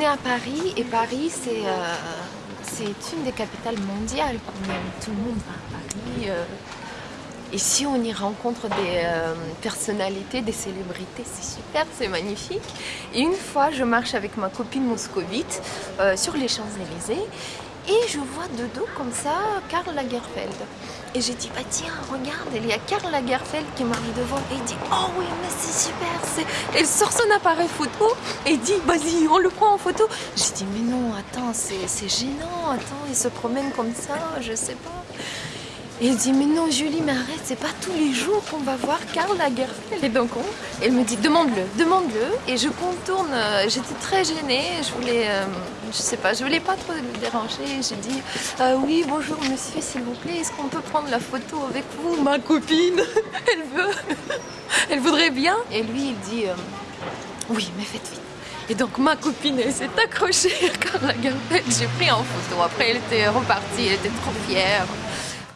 on est à Paris et Paris c'est euh, c'est une des capitales mondiales. Tout le monde va à Paris. euh. Ici on y rencontre des euh, personnalités, des célébrités, c'est super, c'est magnifique. Et une fois je marche avec ma copine moscovite euh, sur les Champs-Élysées et je vois de dos comme ça Karl Lagerfeld. Et j'ai dit, bah tiens, regarde, il y a Karl Lagerfeld qui m'arrive devant. Et il dit, oh oui, mais c'est super. Elle sort son appareil photo et dit, vas-y, on le prend en photo. J'ai dit, mais non, attends, c'est gênant. Attends, il se promène comme ça, je sais pas. Et il dit, mais non, Julie, mais arrête, c'est pas tous les jours qu'on va voir Karl Lagerfeld. Et donc, on, elle me dit, demande-le, demande-le. Et je contourne, euh, j'étais très gênée, je voulais, euh, je sais pas, je voulais pas trop le déranger. J'ai dit, Euh, oui, bonjour monsieur, s'il vous plaît, est-ce qu'on peut prendre la photo avec vous Ma copine, elle veut, elle voudrait bien. Et lui, il dit, oui, mais faites vite. Et donc ma copine, elle s'est accrochée à Karl Lagerfeld, j'ai pris en photo. Après, elle était repartie, elle était trop fière.